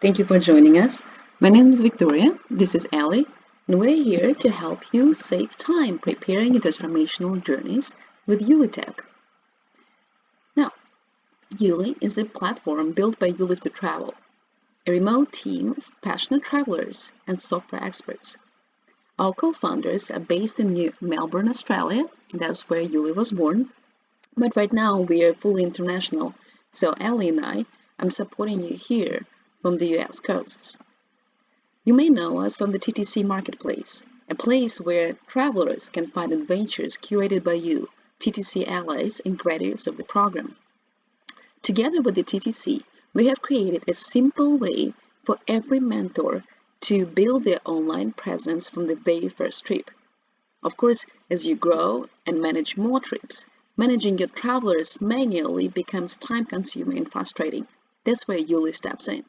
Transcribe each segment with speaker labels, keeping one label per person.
Speaker 1: Thank you for joining us. My name is Victoria, this is Ellie, and we're here to help you save time preparing transformational journeys with UliTech. Now, Uli is a platform built by Ulive to Travel, a remote team of passionate travelers and software experts. Our co-founders are based in New Melbourne, Australia, that's where Uli was born, but right now we are fully international, so Ellie and I, I'm supporting you here from the US coasts. You may know us from the TTC Marketplace, a place where travelers can find adventures curated by you, TTC allies and graduates of the program. Together with the TTC, we have created a simple way for every mentor to build their online presence from the very first trip. Of course, as you grow and manage more trips, managing your travelers manually becomes time-consuming and frustrating. That's where Uli steps in.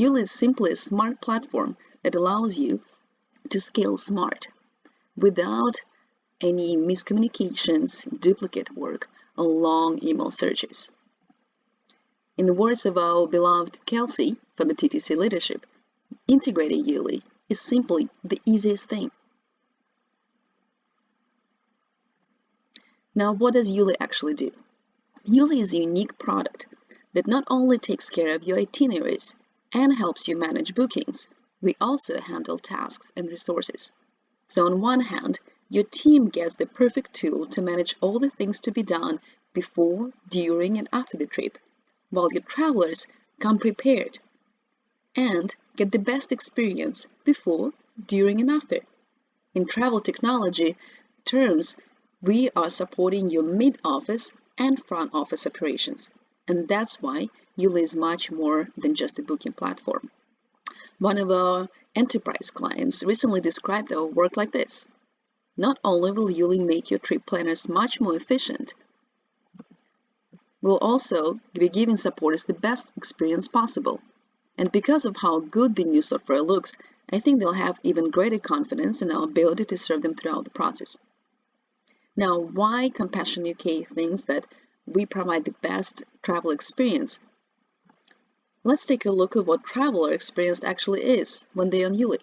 Speaker 1: Uli is simply a smart platform that allows you to scale smart without any miscommunications, duplicate work, or long email searches. In the words of our beloved Kelsey from the TTC leadership, integrating Uli is simply the easiest thing. Now, what does Uli actually do? Uli is a unique product that not only takes care of your itineraries, and helps you manage bookings. We also handle tasks and resources. So on one hand, your team gets the perfect tool to manage all the things to be done before, during, and after the trip, while your travelers come prepared and get the best experience before, during, and after. In travel technology terms, we are supporting your mid-office and front office operations. And that's why Uli is much more than just a booking platform. One of our enterprise clients recently described our work like this. Not only will Uli make your trip planners much more efficient, we'll also be giving supporters the best experience possible. And because of how good the new software looks, I think they'll have even greater confidence in our ability to serve them throughout the process. Now, why Compassion UK thinks that we provide the best travel experience Let's take a look at what traveler experience actually is when they're on Uli.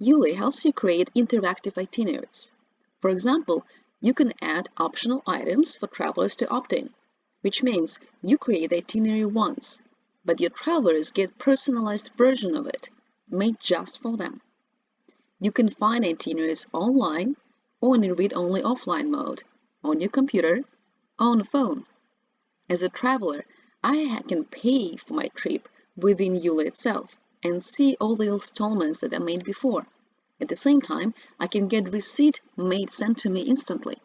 Speaker 1: Uli helps you create interactive itineraries. For example, you can add optional items for travelers to opt in, which means you create the itinerary once, but your travelers get personalized version of it, made just for them. You can find itineraries online or in read-only offline mode, on your computer, on a phone. As a traveler, I can pay for my trip within Uli itself and see all the installments that I made before. At the same time, I can get receipt made sent to me instantly.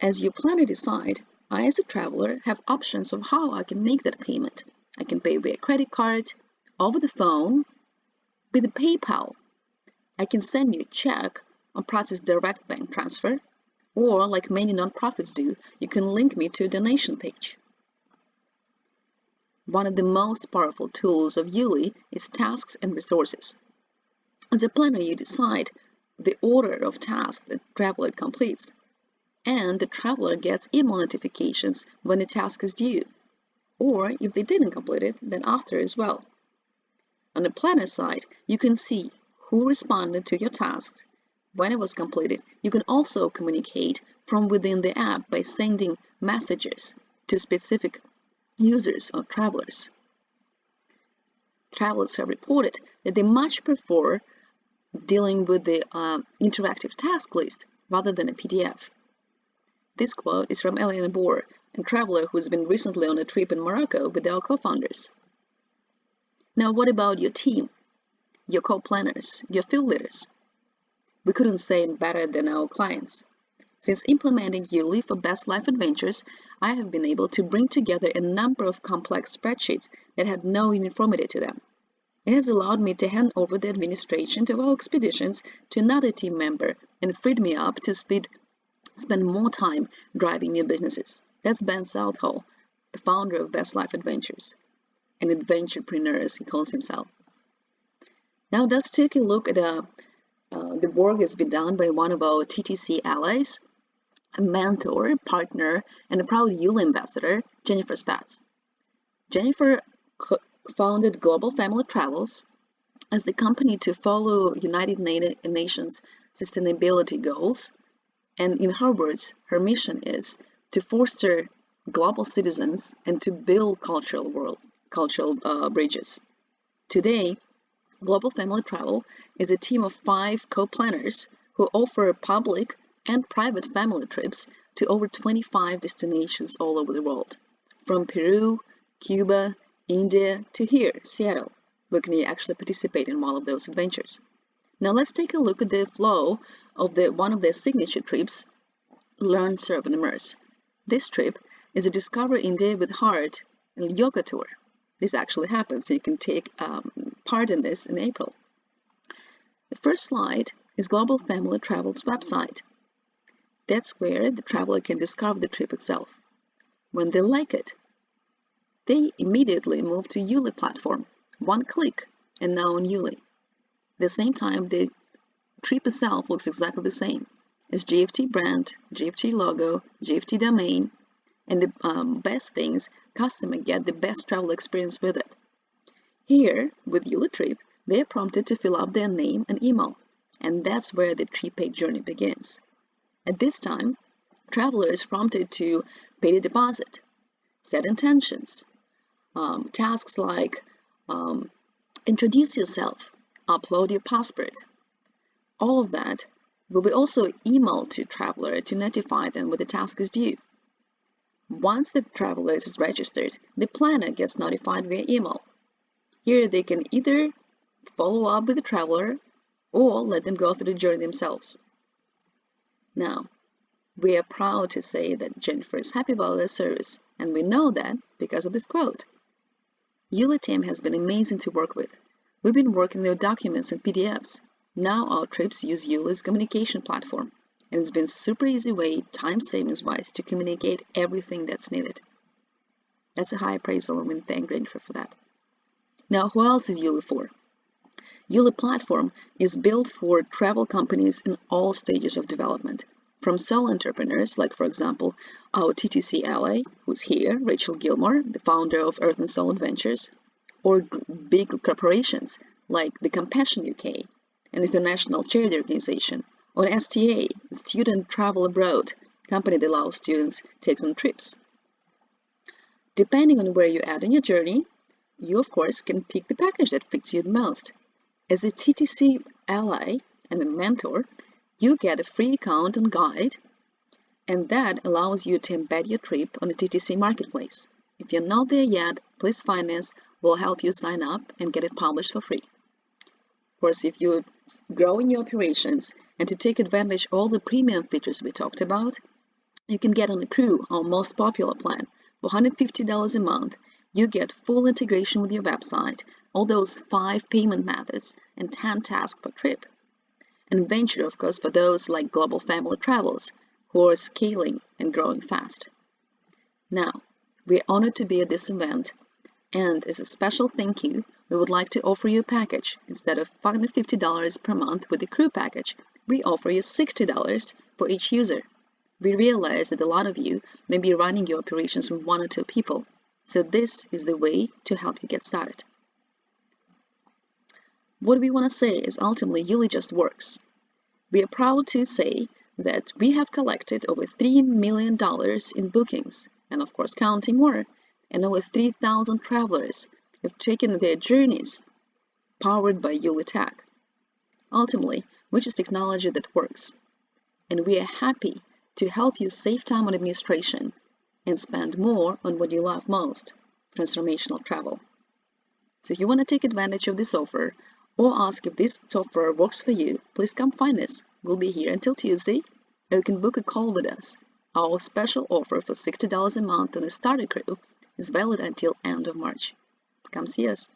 Speaker 1: As you plan planner decide, I as a traveler have options of how I can make that payment. I can pay via credit card, over the phone, with PayPal. I can send you a check or process direct bank transfer, or like many nonprofits do, you can link me to a donation page. One of the most powerful tools of Uli is tasks and resources. As a planner, you decide the order of tasks the traveler completes, and the traveler gets email notifications when the task is due, or if they didn't complete it, then after as well. On the planner side, you can see who responded to your tasks, when it was completed. You can also communicate from within the app by sending messages to specific users or travelers. Travelers have reported that they much prefer dealing with the uh, interactive task list rather than a PDF. This quote is from Eliana Boer, a traveler who's been recently on a trip in Morocco with our co-founders. Now, what about your team, your co-planners, your field leaders? We couldn't say it better than our clients. Since implementing Uli for Best Life Adventures, I have been able to bring together a number of complex spreadsheets that had no uniformity to them. It has allowed me to hand over the administration of our expeditions to another team member and freed me up to speed, spend more time driving new businesses. That's Ben Southall, the founder of Best Life Adventures, an adventurepreneur as he calls himself. Now let's take a look at uh, uh, the work that's been done by one of our TTC allies, mentor, partner, and a proud Yule ambassador, Jennifer Spatz. Jennifer founded Global Family Travels as the company to follow United Nations sustainability goals. And in her words, her mission is to foster global citizens and to build cultural world, cultural uh, bridges. Today, Global Family Travel is a team of five co-planners who offer public and private family trips to over 25 destinations all over the world, from Peru, Cuba, India to here, Seattle. Can actually participate in one of those adventures. Now let's take a look at the flow of the one of their signature trips, Learn, Serve and Immerse. This trip is a Discover India with Heart yoga tour. This actually happens, so you can take um, part in this in April. The first slide is Global Family Travel's website. That's where the traveler can discover the trip itself. When they like it, they immediately move to Yuli platform. One click and now on Yuli. At the same time, the trip itself looks exactly the same. It's GFT brand, GFT logo, GFT domain, and the um, best things, customer get the best travel experience with it. Here, with Yuli Trip, they are prompted to fill out their name and email, and that's where the trip journey begins. At this time, traveler is prompted to pay the deposit, set intentions, um, tasks like um, introduce yourself, upload your passport. All of that will be also emailed to traveler to notify them when the task is due. Once the traveler is registered, the planner gets notified via email. Here they can either follow up with the traveler or let them go through the journey themselves. Now, we are proud to say that Jennifer is happy about their service, and we know that because of this quote. Yuli team has been amazing to work with. We've been working their documents and PDFs. Now our trips use Yuli's communication platform and it's been super easy way, time savings wise, to communicate everything that's needed. That's a high appraisal and we thank Ranger for that. Now, who else is Yuli for? Yuli platform is built for travel companies in all stages of development, from solo entrepreneurs, like for example, our TTC ally, who's here, Rachel Gilmore, the founder of Earth and Soul Adventures, or big corporations like the Compassion UK, an international charity organization, or STA, Student Travel Abroad, company that allows students to take on trips. Depending on where you're at in your journey, you of course can pick the package that fits you the most. As a TTC ally and a mentor, you get a free account and guide, and that allows you to embed your trip on the TTC marketplace. If you're not there yet, please find us. We'll help you sign up and get it published for free. Of course, if you're growing your operations and to take advantage all the premium features we talked about, you can get on the Crew, our most popular plan. For $150 a month, you get full integration with your website, all those five payment methods, and 10 tasks per trip. And Venture, of course, for those like Global Family Travels, who are scaling and growing fast. Now, we're honored to be at this event, and as a special thank you, we would like to offer you a package. Instead of $550 per month with the crew package, we offer you $60 for each user. We realize that a lot of you may be running your operations with one or two people, so this is the way to help you get started. What we want to say is ultimately Yuli just works. We are proud to say that we have collected over $3 million in bookings, and of course counting more, and over 3,000 travelers have taken their journeys powered by Yuli Tech. Ultimately, which is technology that works. And we are happy to help you save time on administration and spend more on what you love most, transformational travel. So if you want to take advantage of this offer or ask if this software works for you, please come find us. We'll be here until Tuesday, or you can book a call with us. Our special offer for $60 a month on a starter crew is valid until end of March. Come see us.